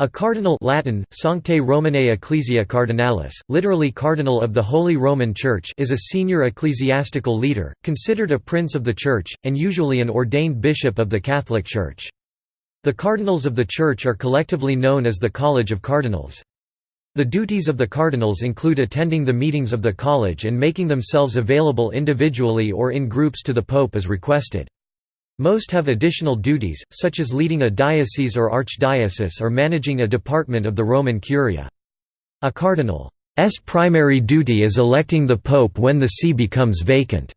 A cardinal Latin, Sanctae Romanae Ecclesia Cardinalis, literally Cardinal of the Holy Roman Church is a senior ecclesiastical leader, considered a prince of the Church, and usually an ordained bishop of the Catholic Church. The cardinals of the Church are collectively known as the College of Cardinals. The duties of the cardinals include attending the meetings of the college and making themselves available individually or in groups to the pope as requested. Most have additional duties, such as leading a diocese or archdiocese or managing a department of the Roman Curia. A cardinal's primary duty is electing the pope when the see becomes vacant.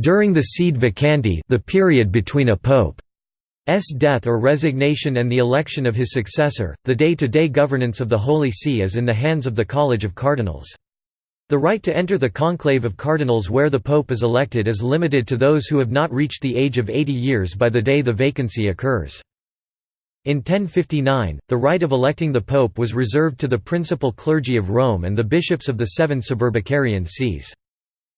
During the sede vacante the period between a pope's death or resignation and the election of his successor, the day-to-day -day governance of the Holy See is in the hands of the College of Cardinals. The right to enter the conclave of cardinals where the pope is elected is limited to those who have not reached the age of 80 years by the day the vacancy occurs. In 1059, the right of electing the pope was reserved to the principal clergy of Rome and the bishops of the seven suburbicarian sees.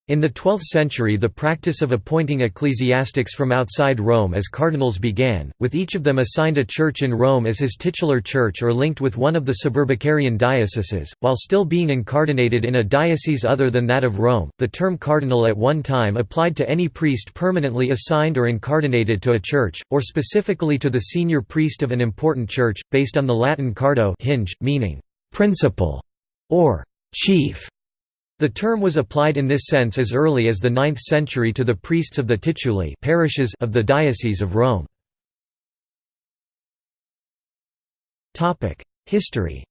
In the 12th century the practice of appointing ecclesiastics from outside Rome as cardinals began, with each of them assigned a church in Rome as his titular church or linked with one of the suburbicarian dioceses, while still being incardinated in a diocese other than that of Rome. The term cardinal at one time applied to any priest permanently assigned or incardinated to a church, or specifically to the senior priest of an important church, based on the Latin cardo hinge, meaning principal or chief. The term was applied in this sense as early as the 9th century to the priests of the tituli parishes of the Diocese of Rome. History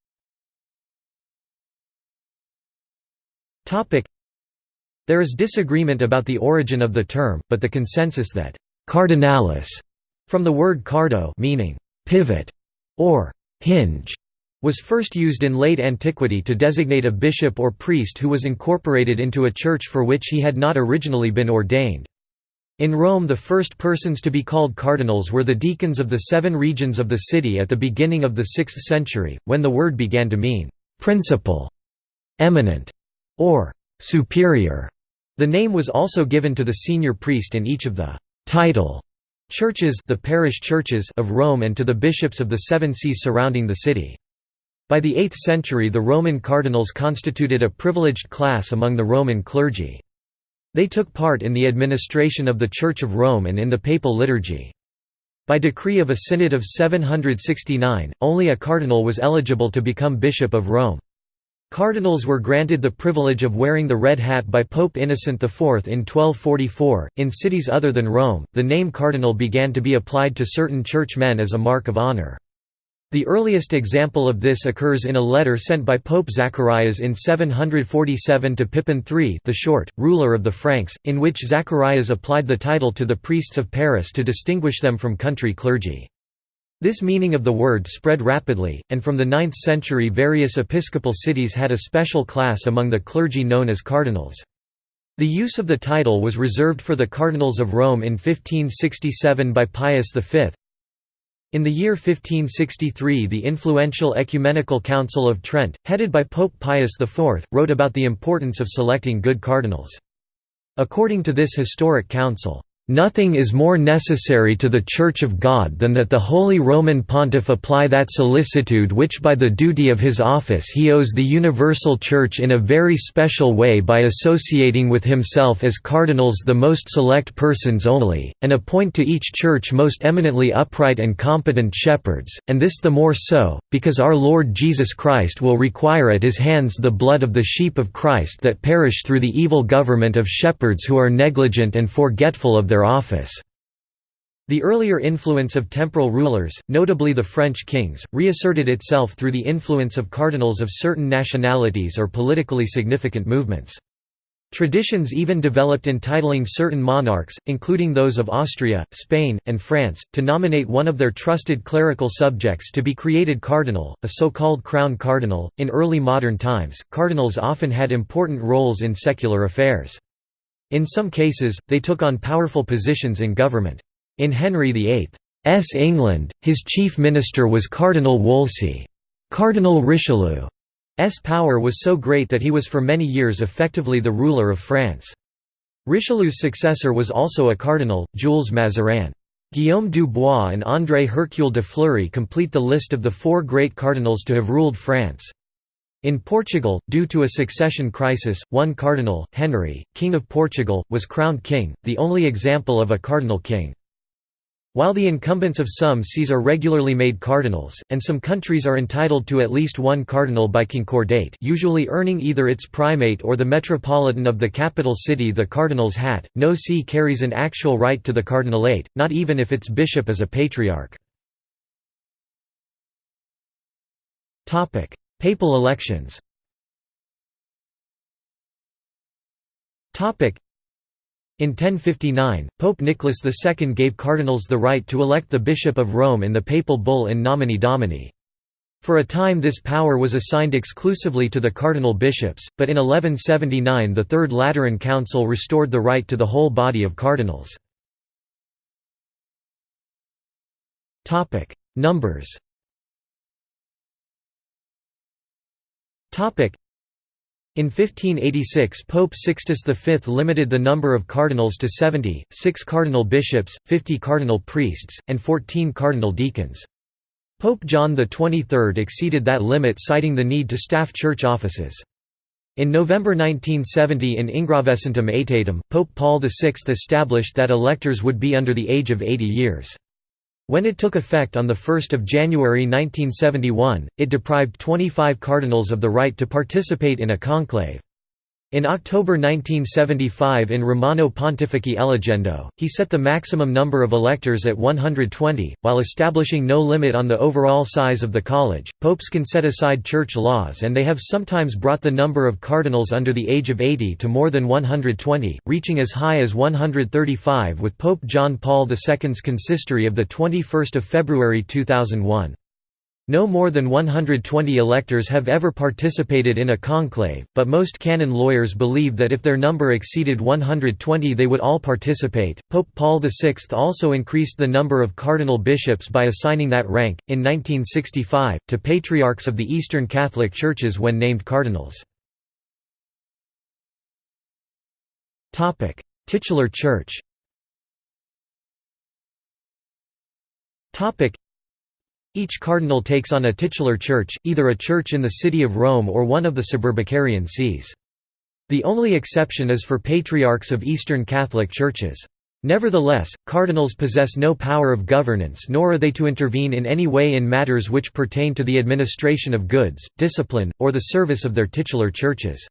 There is disagreement about the origin of the term, but the consensus that «cardinalis» from the word cardo meaning «pivot» or «hinge» was first used in late antiquity to designate a bishop or priest who was incorporated into a church for which he had not originally been ordained. In Rome the first persons to be called cardinals were the deacons of the seven regions of the city at the beginning of the 6th century, when the word began to mean, "...principal", "...eminent", or "...superior". The name was also given to the senior priest in each of the «title» churches the parish churches of Rome and to the bishops of the seven sees surrounding the city. By the 8th century the Roman cardinals constituted a privileged class among the Roman clergy. They took part in the administration of the Church of Rome and in the papal liturgy. By decree of a synod of 769, only a cardinal was eligible to become Bishop of Rome. Cardinals were granted the privilege of wearing the red hat by Pope Innocent IV in 1244. In cities other than Rome, the name cardinal began to be applied to certain churchmen as a mark of honor. The earliest example of this occurs in a letter sent by Pope Zacharias in 747 to Pippin III the Short, ruler of the Franks, in which Zacharias applied the title to the priests of Paris to distinguish them from country clergy. This meaning of the word spread rapidly, and from the 9th century various episcopal cities had a special class among the clergy known as cardinals. The use of the title was reserved for the cardinals of Rome in 1567 by Pius V, in the year 1563 the influential Ecumenical Council of Trent, headed by Pope Pius IV, wrote about the importance of selecting good cardinals. According to this historic council, Nothing is more necessary to the Church of God than that the Holy Roman Pontiff apply that solicitude which by the duty of his office he owes the universal Church in a very special way by associating with himself as cardinals the most select persons only, and appoint to each Church most eminently upright and competent shepherds, and this the more so, because our Lord Jesus Christ will require at his hands the blood of the sheep of Christ that perish through the evil government of shepherds who are negligent and forgetful of their their office. The earlier influence of temporal rulers, notably the French kings, reasserted itself through the influence of cardinals of certain nationalities or politically significant movements. Traditions even developed entitling certain monarchs, including those of Austria, Spain, and France, to nominate one of their trusted clerical subjects to be created cardinal, a so-called crown cardinal. In early modern times, cardinals often had important roles in secular affairs. In some cases, they took on powerful positions in government. In Henry VIII's England, his chief minister was Cardinal Wolsey. Cardinal Richelieu's power was so great that he was for many years effectively the ruler of France. Richelieu's successor was also a cardinal, Jules Mazarin. Guillaume Dubois and André Hercule de Fleury complete the list of the four great cardinals to have ruled France. In Portugal, due to a succession crisis, one cardinal, Henry, King of Portugal, was crowned king, the only example of a cardinal king. While the incumbents of some sees are regularly made cardinals, and some countries are entitled to at least one cardinal by concordate usually earning either its primate or the metropolitan of the capital city the cardinal's hat, no see carries an actual right to the cardinalate, not even if its bishop is a patriarch. Papal elections in 1059, Pope Nicholas II gave cardinals the right to elect the Bishop of Rome in the papal bull in nomine domini. For a time this power was assigned exclusively to the cardinal bishops, but in 1179 the Third Lateran Council restored the right to the whole body of cardinals. Numbers in 1586 Pope Sixtus V limited the number of cardinals to 70, 6 cardinal bishops, 50 cardinal priests, and 14 cardinal deacons. Pope John XXIII exceeded that limit citing the need to staff church offices. In November 1970 in Ingravescentem Aetatem, Pope Paul VI established that electors would be under the age of 80 years. When it took effect on 1 January 1971, it deprived 25 cardinals of the right to participate in a conclave. In October 1975 in Romano Pontifici Eligendo, he set the maximum number of electors at 120, while establishing no limit on the overall size of the college. Popes can set aside church laws and they have sometimes brought the number of cardinals under the age of 80 to more than 120, reaching as high as 135 with Pope John Paul II's consistory of 21 February 2001. No more than 120 electors have ever participated in a conclave, but most canon lawyers believe that if their number exceeded 120 they would all participate. Pope Paul VI also increased the number of cardinal bishops by assigning that rank, in 1965, to patriarchs of the Eastern Catholic Churches when named cardinals. Titular Church each cardinal takes on a titular church, either a church in the city of Rome or one of the suburbicarian sees. The only exception is for patriarchs of Eastern Catholic churches. Nevertheless, cardinals possess no power of governance nor are they to intervene in any way in matters which pertain to the administration of goods, discipline, or the service of their titular churches.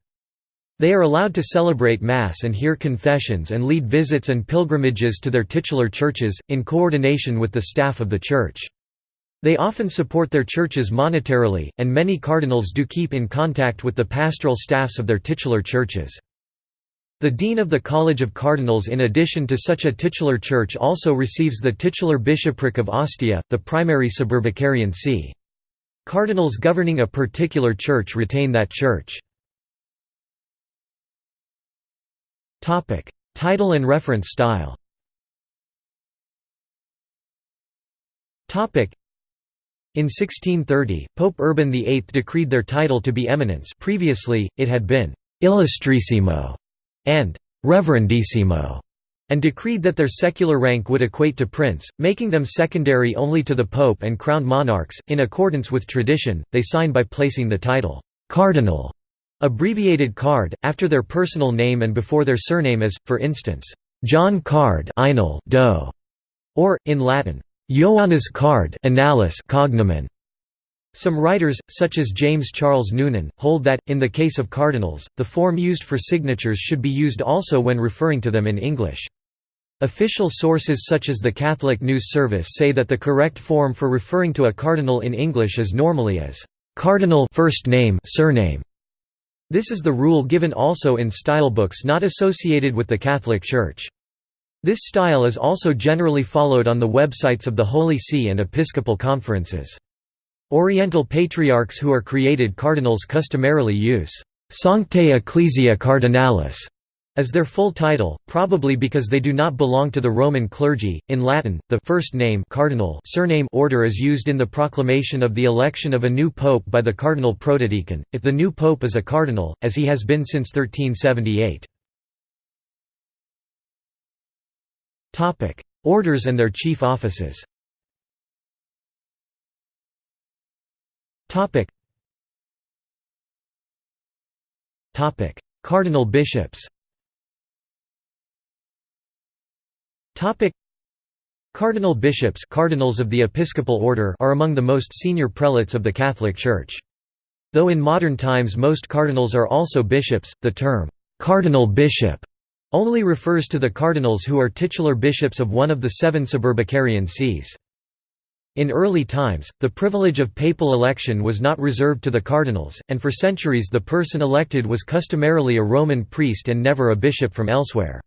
They are allowed to celebrate Mass and hear confessions and lead visits and pilgrimages to their titular churches, in coordination with the staff of the church. They often support their churches monetarily, and many cardinals do keep in contact with the pastoral staffs of their titular churches. The dean of the College of Cardinals in addition to such a titular church also receives the titular bishopric of Ostia, the primary suburbicarian see. Cardinals governing a particular church retain that church. Title and reference style in 1630, Pope Urban VIII decreed their title to be eminence previously, it had been «illustrissimo» and «reverendissimo», and decreed that their secular rank would equate to prince, making them secondary only to the pope and crowned monarchs. In accordance with tradition, they sign by placing the title «cardinal» abbreviated card, after their personal name and before their surname as, for instance, John Card Doe, or, in Latin, Ioannis card analis cognomen. Some writers, such as James Charles Noonan, hold that, in the case of cardinals, the form used for signatures should be used also when referring to them in English. Official sources such as the Catholic News Service say that the correct form for referring to a cardinal in English is normally as cardinal first name surname. This is the rule given also in stylebooks not associated with the Catholic Church. This style is also generally followed on the websites of the Holy See and Episcopal conferences. Oriental patriarchs who are created cardinals customarily use «Sanctae Ecclesia Cardinalis» as their full title, probably because they do not belong to the Roman clergy. In Latin, the first name cardinal surname order is used in the proclamation of the election of a new pope by the cardinal protodeacon, if the new pope is a cardinal, as he has been since 1378. Orders and their chief offices. Topic: Cardinal bishops. Topic. Cardinal bishops cardinals of the Episcopal Order are among the most senior prelates of the Catholic Church. Though in modern times most cardinals are also bishops, the term, "'cardinal bishop' only refers to the cardinals who are titular bishops of one of the seven suburbicarian sees. In early times, the privilege of papal election was not reserved to the cardinals, and for centuries the person elected was customarily a Roman priest and never a bishop from elsewhere.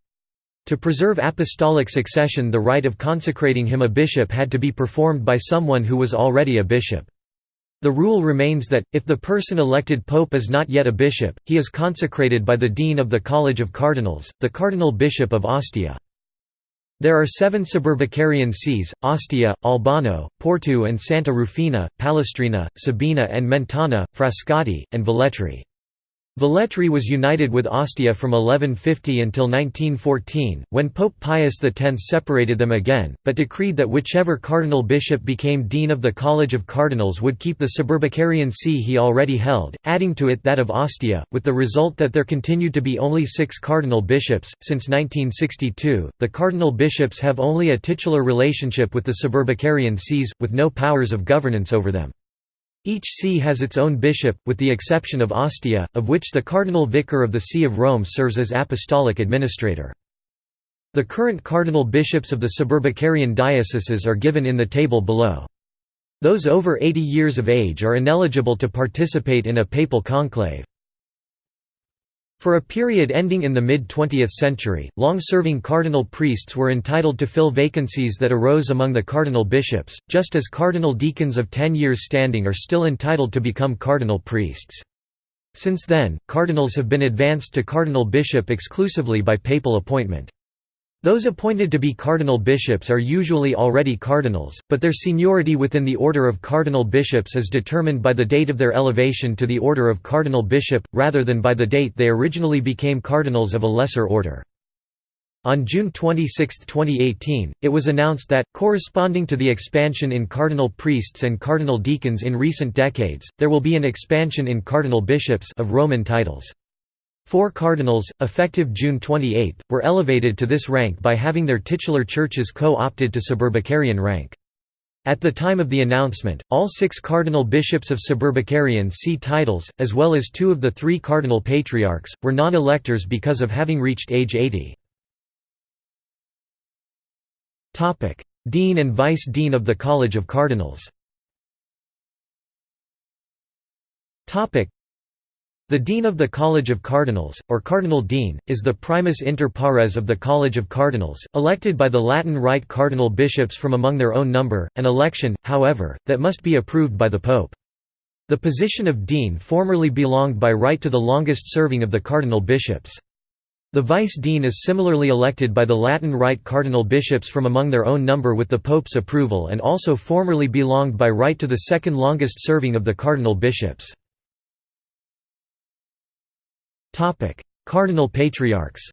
To preserve apostolic succession the rite of consecrating him a bishop had to be performed by someone who was already a bishop. The rule remains that, if the person elected pope is not yet a bishop, he is consecrated by the dean of the College of Cardinals, the Cardinal Bishop of Ostia. There are seven suburbicarian sees, Ostia, Albano, Porto and Santa Rufina, Palestrina, Sabina and Mentana, Frascati, and Velletri. Velletri was united with Ostia from 1150 until 1914, when Pope Pius X separated them again, but decreed that whichever cardinal bishop became dean of the College of Cardinals would keep the suburbicarian see he already held, adding to it that of Ostia, with the result that there continued to be only six cardinal bishops. Since 1962, the cardinal bishops have only a titular relationship with the suburbicarian sees, with no powers of governance over them. Each see has its own bishop, with the exception of Ostia, of which the cardinal vicar of the See of Rome serves as apostolic administrator. The current cardinal bishops of the suburbicarian dioceses are given in the table below. Those over 80 years of age are ineligible to participate in a papal conclave. For a period ending in the mid-20th century, long-serving cardinal priests were entitled to fill vacancies that arose among the cardinal bishops, just as cardinal deacons of ten years standing are still entitled to become cardinal priests. Since then, cardinals have been advanced to cardinal bishop exclusively by papal appointment. Those appointed to be cardinal bishops are usually already cardinals, but their seniority within the order of cardinal bishops is determined by the date of their elevation to the order of cardinal bishop, rather than by the date they originally became cardinals of a lesser order. On June 26, 2018, it was announced that, corresponding to the expansion in cardinal priests and cardinal deacons in recent decades, there will be an expansion in cardinal bishops of Roman titles. Four cardinals, effective June 28, were elevated to this rank by having their titular churches co-opted to suburbicarian rank. At the time of the announcement, all six cardinal bishops of suburbicarian see titles, as well as two of the three cardinal patriarchs, were non-electors because of having reached age 80. Dean and Vice-Dean of the College of Cardinals the Dean of the College of Cardinals, or Cardinal Dean, is the primus inter pares of the College of Cardinals, elected by the Latin Rite cardinal bishops from among their own number, an election, however, that must be approved by the Pope. The position of Dean formerly belonged by right to the longest serving of the cardinal bishops. The vice-dean is similarly elected by the Latin Rite cardinal bishops from among their own number with the Pope's approval and also formerly belonged by right to the second longest serving of the cardinal bishops. Cardinal patriarchs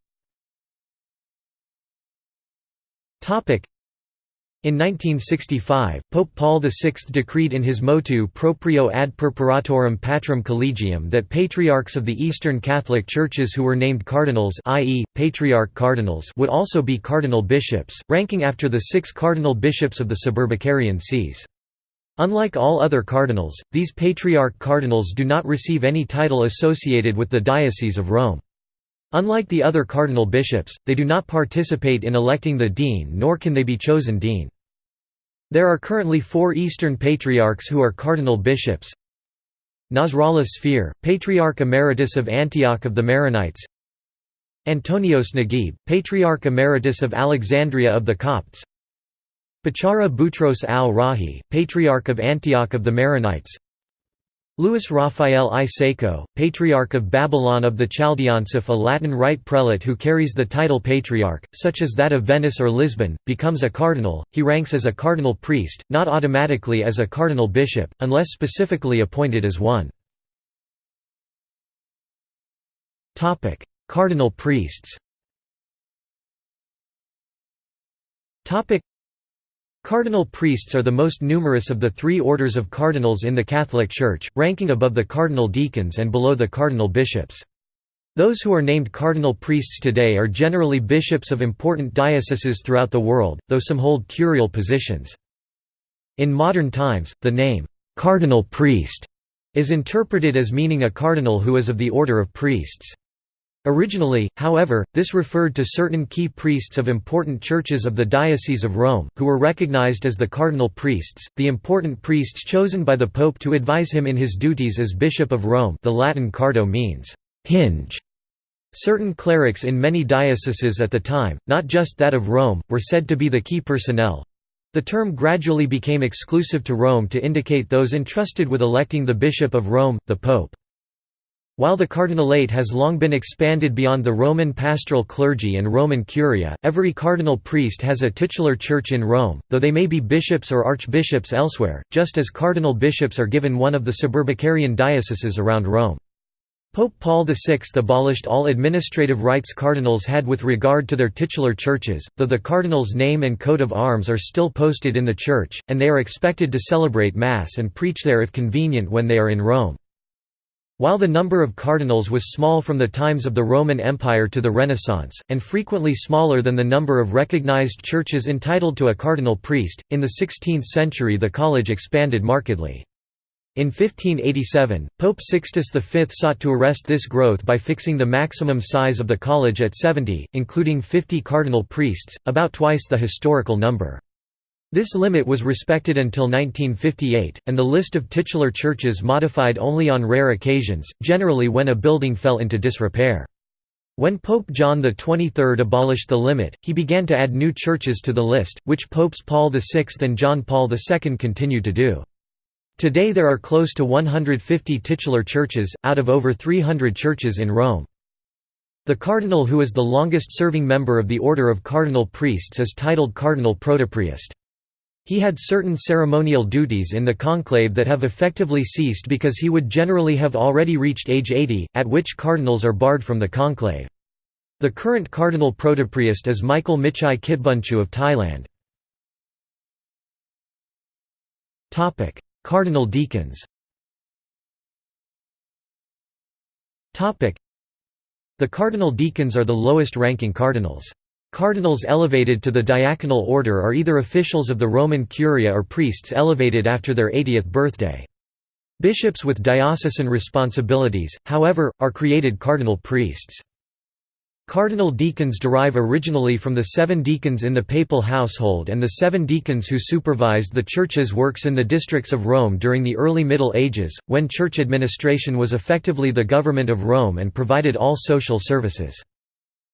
in 1965, Pope Paul VI decreed in his motu proprio ad purpuratorum patrum collegium that patriarchs of the Eastern Catholic Churches who were named cardinals i.e., patriarch cardinals would also be cardinal bishops, ranking after the six cardinal bishops of the suburbicarian sees. Unlike all other cardinals, these patriarch cardinals do not receive any title associated with the Diocese of Rome. Unlike the other cardinal bishops, they do not participate in electing the dean nor can they be chosen dean. There are currently four Eastern Patriarchs who are cardinal bishops Nasrallah Sfeir, Patriarch Emeritus of Antioch of the Maronites Antonios Naguib, Patriarch Emeritus of Alexandria of the Copts Bechara Boutros al-Rahi, Patriarch of Antioch of the Maronites. Louis Raphael I. Sako, Patriarch of Babylon of the Chaldeans If a Latin Rite prelate who carries the title Patriarch, such as that of Venice or Lisbon, becomes a cardinal, he ranks as a cardinal priest, not automatically as a cardinal bishop, unless specifically appointed as one. Cardinal priests Cardinal priests are the most numerous of the three orders of cardinals in the Catholic Church, ranking above the cardinal deacons and below the cardinal bishops. Those who are named cardinal priests today are generally bishops of important dioceses throughout the world, though some hold curial positions. In modern times, the name, "'cardinal priest' is interpreted as meaning a cardinal who is of the order of priests. Originally, however, this referred to certain key priests of important churches of the Diocese of Rome, who were recognized as the cardinal priests, the important priests chosen by the Pope to advise him in his duties as Bishop of Rome the Latin cardo means, hinge. Certain clerics in many dioceses at the time, not just that of Rome, were said to be the key personnel. The term gradually became exclusive to Rome to indicate those entrusted with electing the Bishop of Rome, the Pope. While the cardinalate has long been expanded beyond the Roman pastoral clergy and Roman curia, every cardinal priest has a titular church in Rome, though they may be bishops or archbishops elsewhere, just as cardinal bishops are given one of the suburbicarian dioceses around Rome. Pope Paul VI abolished all administrative rights cardinals had with regard to their titular churches, though the cardinal's name and coat of arms are still posted in the church, and they are expected to celebrate Mass and preach there if convenient when they are in Rome. While the number of cardinals was small from the times of the Roman Empire to the Renaissance, and frequently smaller than the number of recognized churches entitled to a cardinal priest, in the 16th century the college expanded markedly. In 1587, Pope Sixtus V sought to arrest this growth by fixing the maximum size of the college at 70, including 50 cardinal priests, about twice the historical number. This limit was respected until 1958, and the list of titular churches modified only on rare occasions, generally when a building fell into disrepair. When Pope John XXIII abolished the limit, he began to add new churches to the list, which Popes Paul VI and John Paul II continued to do. Today there are close to 150 titular churches, out of over 300 churches in Rome. The cardinal who is the longest-serving member of the order of cardinal priests is titled cardinal protopriest. He had certain ceremonial duties in the conclave that have effectively ceased because he would generally have already reached age 80, at which cardinals are barred from the conclave. The current cardinal protopriest is Michael Michai Kitbunchu of Thailand. Cardinal deacons The cardinal deacons are the lowest-ranking cardinals. Cardinals elevated to the diaconal order are either officials of the Roman Curia or priests elevated after their 80th birthday. Bishops with diocesan responsibilities, however, are created cardinal priests. Cardinal deacons derive originally from the seven deacons in the papal household and the seven deacons who supervised the Church's works in the districts of Rome during the early Middle Ages, when church administration was effectively the government of Rome and provided all social services.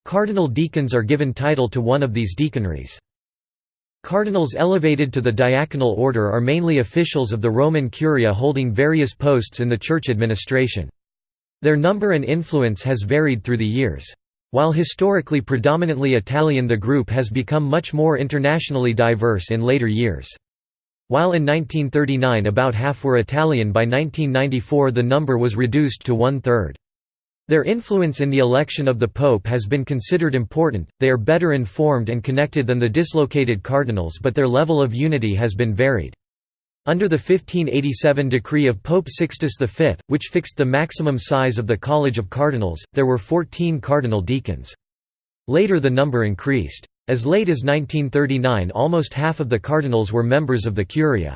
Cardinal deacons are given title to one of these deaconries. Cardinals elevated to the diaconal order are mainly officials of the Roman Curia holding various posts in the church administration. Their number and influence has varied through the years. While historically predominantly Italian the group has become much more internationally diverse in later years. While in 1939 about half were Italian by 1994 the number was reduced to one-third. Their influence in the election of the Pope has been considered important, they are better informed and connected than the dislocated cardinals but their level of unity has been varied. Under the 1587 decree of Pope Sixtus V, which fixed the maximum size of the College of Cardinals, there were 14 cardinal deacons. Later the number increased. As late as 1939 almost half of the cardinals were members of the Curia.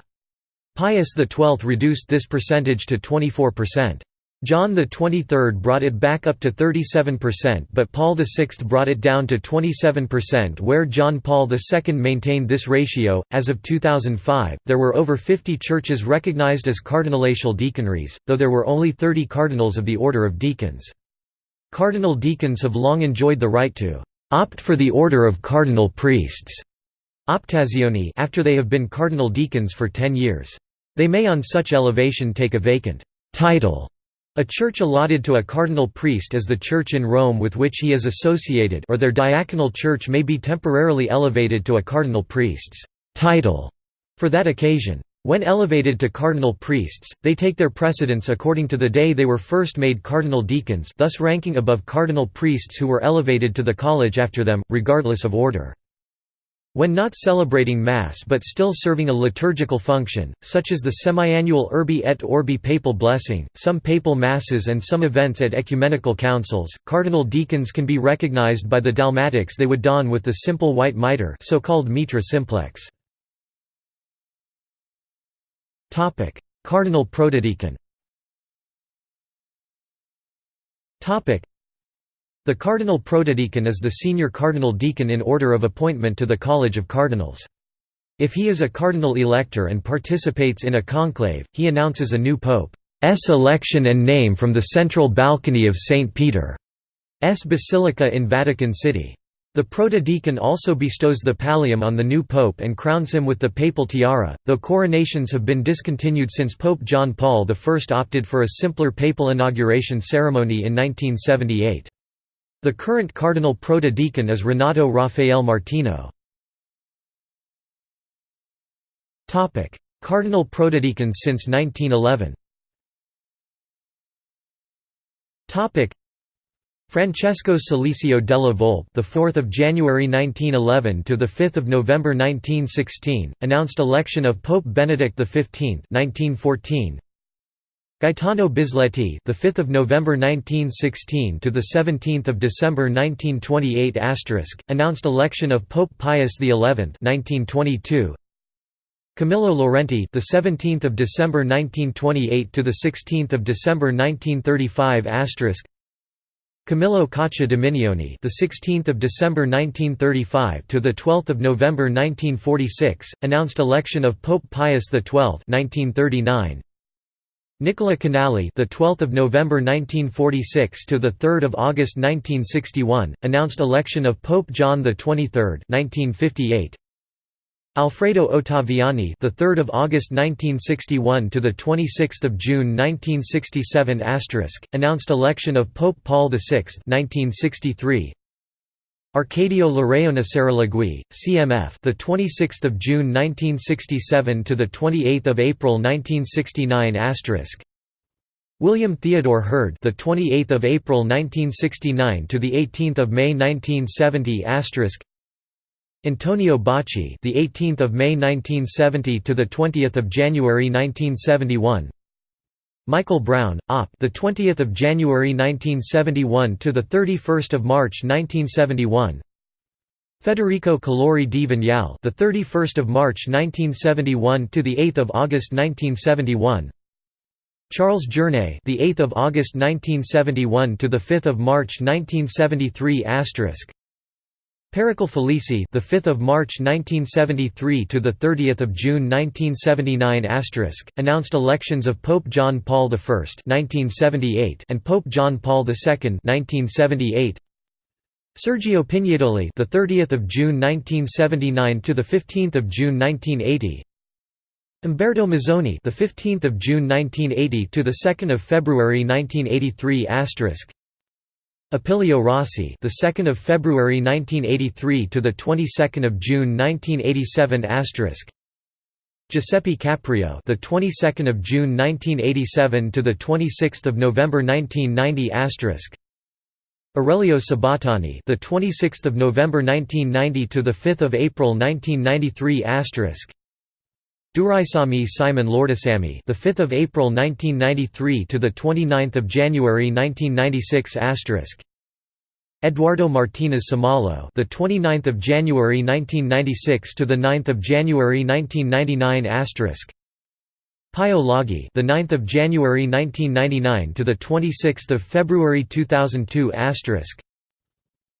Pius XII reduced this percentage to 24%. John XXIII brought it back up to 37% but Paul VI brought it down to 27% where John Paul II maintained this ratio. As of 2005, there were over 50 churches recognized as cardinalatial deaconries, though there were only 30 cardinals of the order of deacons. Cardinal deacons have long enjoyed the right to opt for the order of cardinal priests optazione after they have been cardinal deacons for 10 years. They may on such elevation take a vacant title a church allotted to a cardinal priest is the church in Rome with which he is associated or their diaconal church may be temporarily elevated to a cardinal priest's title for that occasion. When elevated to cardinal priests, they take their precedence according to the day they were first made cardinal deacons thus ranking above cardinal priests who were elevated to the college after them, regardless of order. When not celebrating Mass but still serving a liturgical function, such as the semiannual Urbi et Orbi papal blessing, some papal Masses and some events at ecumenical councils, cardinal deacons can be recognized by the dalmatics they would don with the simple white mitre so-called mitra simplex. Cardinal protodeacon the cardinal protodeacon is the senior cardinal deacon in order of appointment to the College of Cardinals. If he is a cardinal elector and participates in a conclave, he announces a new pope's election and name from the central balcony of St. Peter's Basilica in Vatican City. The protodeacon also bestows the pallium on the new pope and crowns him with the papal tiara, though coronations have been discontinued since Pope John Paul I opted for a simpler papal inauguration ceremony in 1978. The current cardinal protodeacon is Renato Rafael Martino. Cardinal protodeacons since 1911 Francesco Salesio della Volpe, the 4th of January 1911 to the 5th of November 1916, announced election of Pope Benedict XV, 1914. Gaetano Bisleti, the 5th of November 1916 to the 17th of December 1928 announced election of Pope Pius XI, 1922. Camillo Laurenti, the 17th of December 1928 to the 16th of December 1935. Camillo Caccia Dominioni, the 16th of December 1935 to the 12th of November 1946, announced election of Pope Pius XII, 1939. Nicola Canali, the 12th of November 1946 to the 3rd of August 1961, announced election of Pope John the 23rd, 1958. Alfredo Ottaviani, the 3rd of August 1961 to the 26th of June 1967 asterisk, announced election of Pope Paul VI, 1963. Arcadio Larraona Saralegui, CMF, the 26th of June 1967 to the 28th of April 1969 asterisk. William Theodore Heard, the 28th of April 1969 to the 18th of May 1970 asterisk. Antonio Bacci, the 18th of May 1970 to the 20th of January 1971. Michael Browne, Op. The 20th of January 1971 to the 31st of March 1971. Federico Calori di Vignale, the 31st of March 1971 to the 8th of August 1971. Charles Journet, the 8th of August 1971 to the 5th of March 1973 asterisk. Pericle Felici, the 5th of March 1973 to the 30th of June 1979 asterisk, announced elections of Pope John Paul I (1978) and Pope John Paul II (1978). Sergio Pignedoli, the 30th of June 1979 to the 15th of June 1980. Umberto Mozzoni, the 15th of June 1980 to the 2nd of February 1983 asterisk. Opilio Rossi, the 2nd of February 1983 to the 22nd of June 1987 asterisk. Giuseppe Caprio, the 22nd of June 1987 to the 26th of November 1990 asterisk. Aurelio Sabattani, the 26th of November 1990 to the 5th of April 1993 asterisk. Duraisamy Simon Lourdusamy, the 5th of April 1993 to the 29th of January 1996 asterisk. Eduardo Martinez Somalo, the 29th of January 1996 to the 9th of January 1999 asterisk. Pio Laghi, the 9th of January 1999 to the 26th of February 2002 asterisk.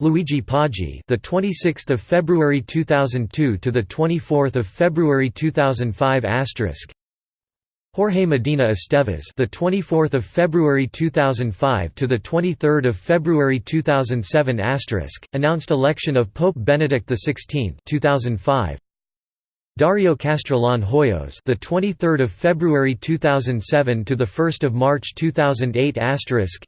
Luigi Poggi, the 26th of February 2002 to the 24th of February 2005 asterisk. Jorge Medina Estevez, the 24th of February 2005 to the 23rd of February 2007 asterisk, announced election of Pope Benedict XVI 2005. Dario Castrillon Hoyos, the 23rd of February 2007 to the 1st of March 2008 asterisk.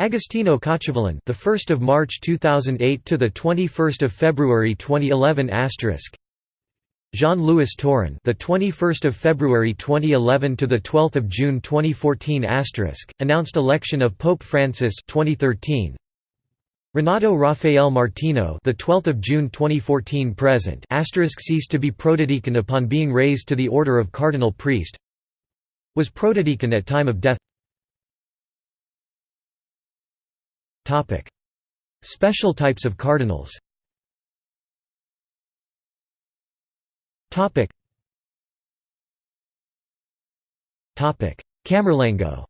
Agostino Cacciavillan, the 1st of March 2008 to the 21st of February 2011 asterisk. Jean-Louis Tauran, the 21st of February 2011 to the 12th of June 2014 asterisk, announced election of Pope Francis 2013. Renato Rafael Martino, the 12th of June 2014 present, asterisk ceased to be protodeacon upon being raised to the order of cardinal priest. Was protodeacon at time of death. Special types of cardinals. Camerlengo.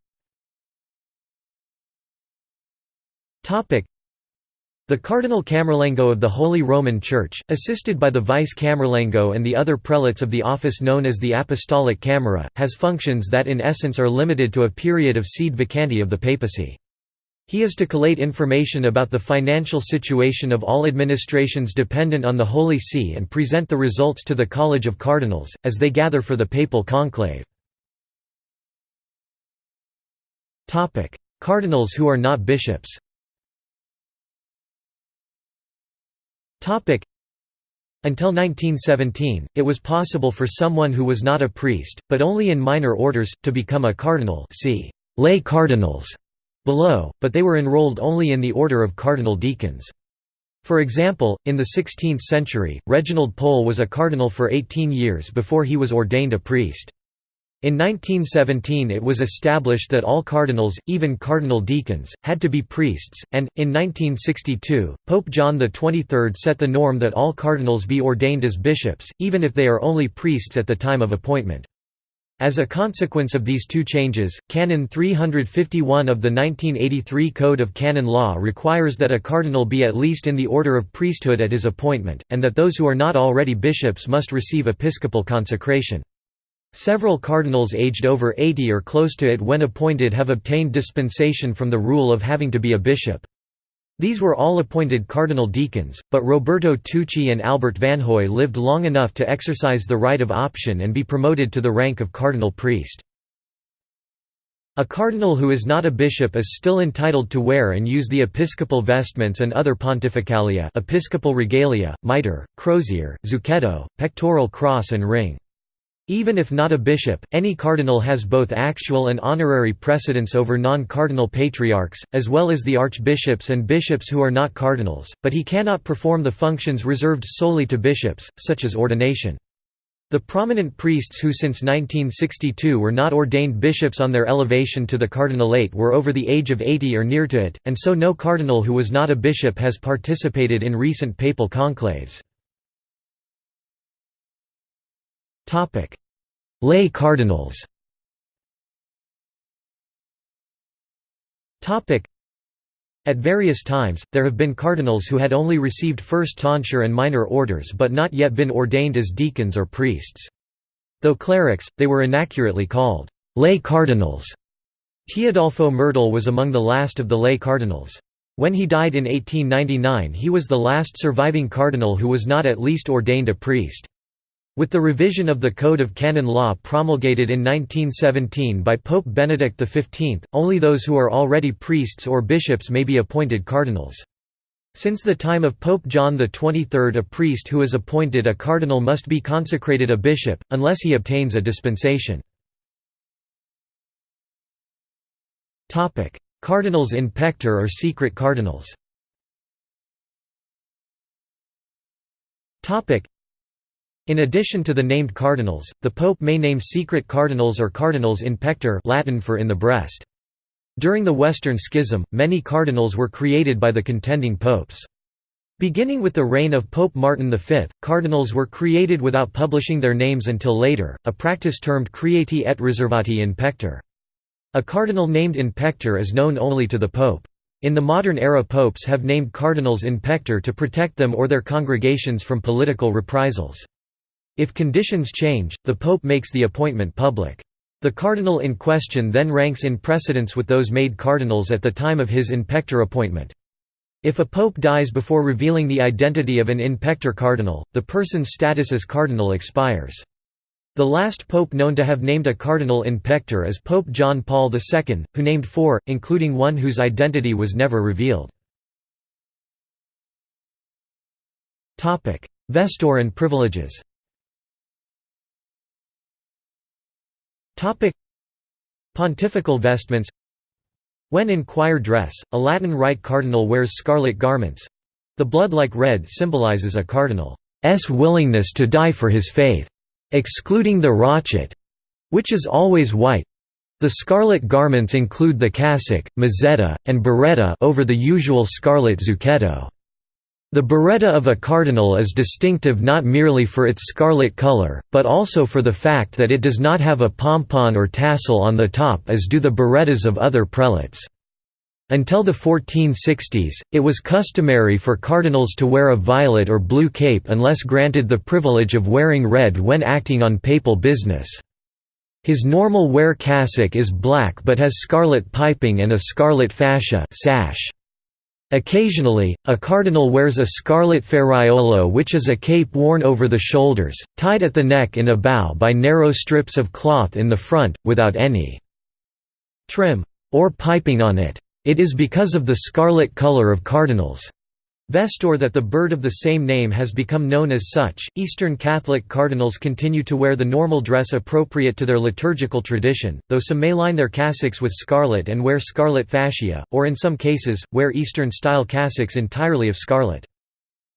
The Cardinal Camerlengo of the Holy Roman Church, assisted by the Vice Camerlengo and the other prelates of the office known as the Apostolic Camera, has functions that in essence are limited to a period of sede vacante of the papacy. He is to collate information about the financial situation of all administrations dependent on the Holy See and present the results to the College of Cardinals, as they gather for the papal conclave. Cardinals who are not bishops Until 1917, it was possible for someone who was not a priest, but only in minor orders, to become a cardinal see lay cardinals below, but they were enrolled only in the order of cardinal deacons. For example, in the 16th century, Reginald Pole was a cardinal for 18 years before he was ordained a priest. In 1917 it was established that all cardinals, even cardinal deacons, had to be priests, and, in 1962, Pope John XXIII set the norm that all cardinals be ordained as bishops, even if they are only priests at the time of appointment. As a consequence of these two changes, Canon 351 of the 1983 Code of Canon Law requires that a cardinal be at least in the order of priesthood at his appointment, and that those who are not already bishops must receive episcopal consecration. Several cardinals aged over 80 or close to it when appointed have obtained dispensation from the rule of having to be a bishop. These were all appointed cardinal deacons, but Roberto Tucci and Albert Vanhoye lived long enough to exercise the right of option and be promoted to the rank of cardinal priest. A cardinal who is not a bishop is still entitled to wear and use the episcopal vestments and other pontificalia episcopal regalia, mitre, crozier, zucchetto, pectoral cross and ring. Even if not a bishop, any cardinal has both actual and honorary precedence over non-cardinal patriarchs, as well as the archbishops and bishops who are not cardinals, but he cannot perform the functions reserved solely to bishops, such as ordination. The prominent priests who since 1962 were not ordained bishops on their elevation to the cardinalate were over the age of 80 or near to it, and so no cardinal who was not a bishop has participated in recent papal conclaves. Lay cardinals At various times, there have been cardinals who had only received first tonsure and minor orders but not yet been ordained as deacons or priests. Though clerics, they were inaccurately called lay cardinals. Teodolfo Mertel was among the last of the lay cardinals. When he died in 1899 he was the last surviving cardinal who was not at least ordained a priest. With the revision of the Code of Canon Law promulgated in 1917 by Pope Benedict XV, only those who are already priests or bishops may be appointed cardinals. Since the time of Pope John XXIII a priest who is appointed a cardinal must be consecrated a bishop, unless he obtains a dispensation. Cardinals in pectore or secret cardinals in addition to the named cardinals, the pope may name secret cardinals or cardinals in pectore Latin for in the breast. During the Western Schism, many cardinals were created by the contending popes. Beginning with the reign of Pope Martin V, cardinals were created without publishing their names until later, a practice termed creati et reservati in pectore. A cardinal named in pectore is known only to the pope. In the modern era popes have named cardinals in pectore to protect them or their congregations from political reprisals. If conditions change, the pope makes the appointment public. The cardinal in question then ranks in precedence with those made cardinals at the time of his in pectore appointment. If a pope dies before revealing the identity of an in pectore cardinal, the person's status as cardinal expires. The last pope known to have named a cardinal in pectore is Pope John Paul II, who named four, including one whose identity was never revealed. Vesture and privileges Pontifical vestments When in choir dress, a Latin Rite cardinal wears scarlet garments. The blood-like red symbolizes a cardinal's willingness to die for his faith, excluding the rochet, which is always white. The scarlet garments include the cassock, mozzetta, and biretta over the usual scarlet zucchetto. The biretta of a cardinal is distinctive not merely for its scarlet color, but also for the fact that it does not have a pompon or tassel on the top as do the birettas of other prelates. Until the 1460s, it was customary for cardinals to wear a violet or blue cape unless granted the privilege of wearing red when acting on papal business. His normal wear cassock is black but has scarlet piping and a scarlet fascia sash. Occasionally, a cardinal wears a scarlet ferraiolo which is a cape worn over the shoulders, tied at the neck in a bow by narrow strips of cloth in the front, without any trim or piping on it. It is because of the scarlet color of cardinals' Vesture that the bird of the same name has become known as such. Eastern Catholic cardinals continue to wear the normal dress appropriate to their liturgical tradition, though some may line their cassocks with scarlet and wear scarlet fascia, or in some cases, wear Eastern style cassocks entirely of scarlet.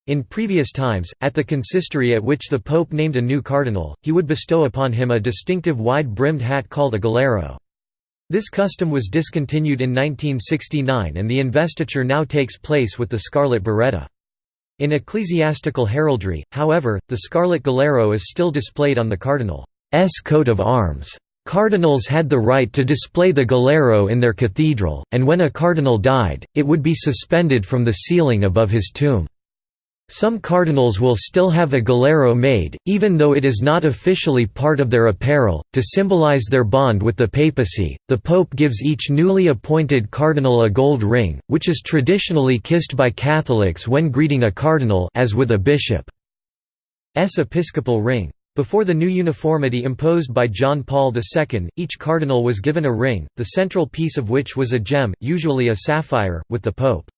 In previous times, at the consistory at which the Pope named a new cardinal, he would bestow upon him a distinctive wide-brimmed hat called a galero. This custom was discontinued in 1969 and the investiture now takes place with the scarlet biretta. In ecclesiastical heraldry, however, the scarlet galero is still displayed on the cardinal's coat of arms. Cardinals had the right to display the galero in their cathedral, and when a cardinal died, it would be suspended from the ceiling above his tomb. Some cardinals will still have a galero made, even though it is not officially part of their apparel. To symbolize their bond with the papacy, the pope gives each newly appointed cardinal a gold ring, which is traditionally kissed by Catholics when greeting a cardinal as with a bishop's episcopal ring. Before the new uniformity imposed by John Paul II, each cardinal was given a ring, the central piece of which was a gem, usually a sapphire, with the pope's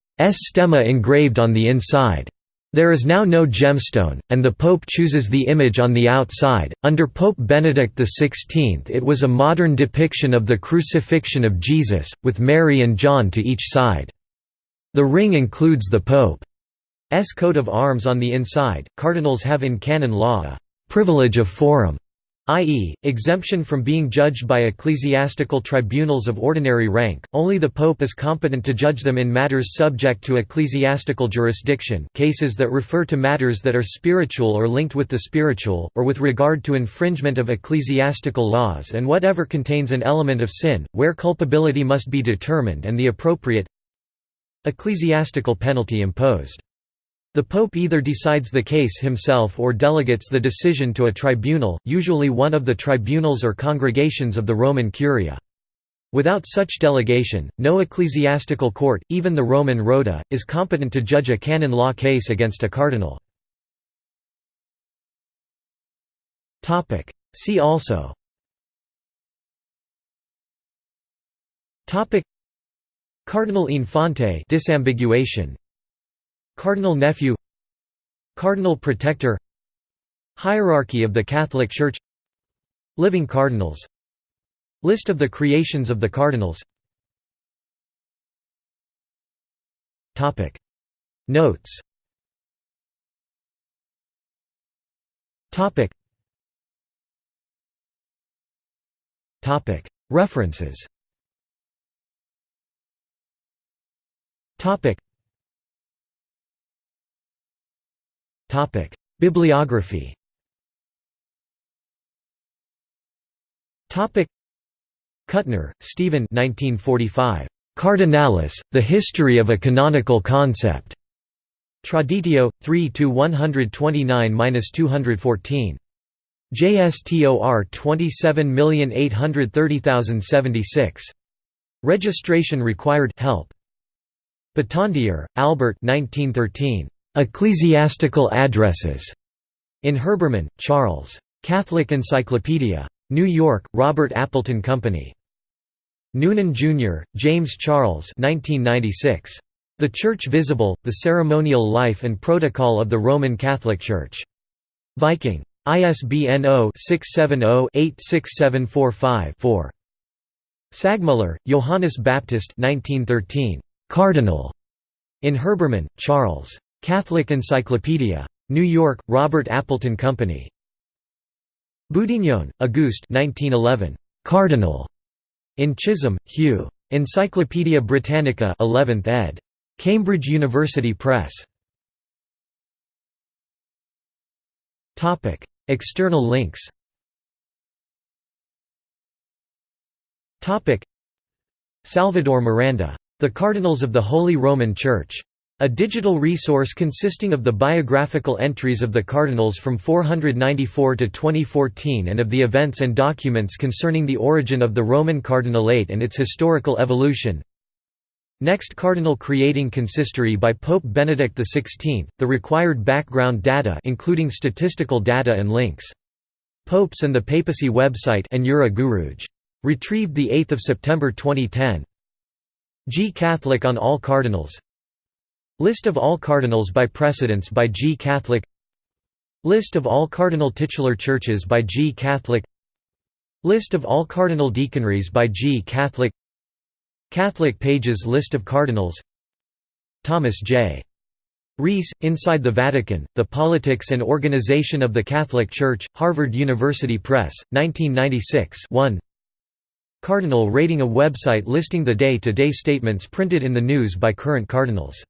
stemma engraved on the inside. There is now no gemstone, and the Pope chooses the image on the outside. Under Pope Benedict XVI, it was a modern depiction of the crucifixion of Jesus, with Mary and John to each side. The ring includes the Pope's coat of arms on the inside. Cardinals have in canon law a privilege of forum i.e., exemption from being judged by ecclesiastical tribunals of ordinary rank, only the pope is competent to judge them in matters subject to ecclesiastical jurisdiction cases that refer to matters that are spiritual or linked with the spiritual, or with regard to infringement of ecclesiastical laws and whatever contains an element of sin, where culpability must be determined and the appropriate ecclesiastical penalty imposed. The Pope either decides the case himself or delegates the decision to a tribunal, usually one of the tribunals or congregations of the Roman Curia. Without such delegation, no ecclesiastical court, even the Roman Rota, is competent to judge a canon law case against a cardinal. See also Cardinal Infante disambiguation Cardinal nephew Cardinal protector Hierarchy of the Catholic Church Living cardinals List of the creations of the cardinals. Notes. References Bibliography. Topic: Kuttner, Stephan 1945. Cardinalis: The History of a Canonical Concept. Traditio 3 to 129-214. JSTOR 27830076. Registration required help. Battandier, Albert 1913. Ecclesiastical Addresses. In Herbermann, Charles. Catholic Encyclopedia. New York, Robert Appleton Company. Noonan, Jr., James Charles 1996. The Church Visible, The Ceremonial Life and Protocol of the Roman Catholic Church. Viking. ISBN 0-670-86745-4. Sagmuller, Johannes Baptist 1913. Cardinal. In Herbermann, Charles. Catholic Encyclopedia. New York, Robert Appleton Company. Boudinhon, Auguste 1911. Cardinal. In Chisholm, Hugh. Encyclopædia Britannica 11th ed. Cambridge University Press. External links Salvador Miranda. The Cardinals of the Holy Roman Church. A digital resource consisting of the biographical entries of the cardinals from 494 to 2014 and of the events and documents concerning the origin of the Roman cardinalate and its historical evolution. Next Cardinal Creating Consistory by Pope Benedict XVI, the required background data including statistical data and links. Popes and the Papacy website Retrieved 8 September 2010. GCatholic on all cardinals List of all cardinals by precedence by GCatholic List of all cardinal titular churches by GCatholic List of all cardinal deaconries by GCatholic Catholic Pages List of cardinals Thomas J. Reese, Inside the Vatican, The Politics and Organization of the Catholic Church, Harvard University Press, 1996 1 Cardinal rating a website listing the day-to-day -day statements printed in the news by current cardinals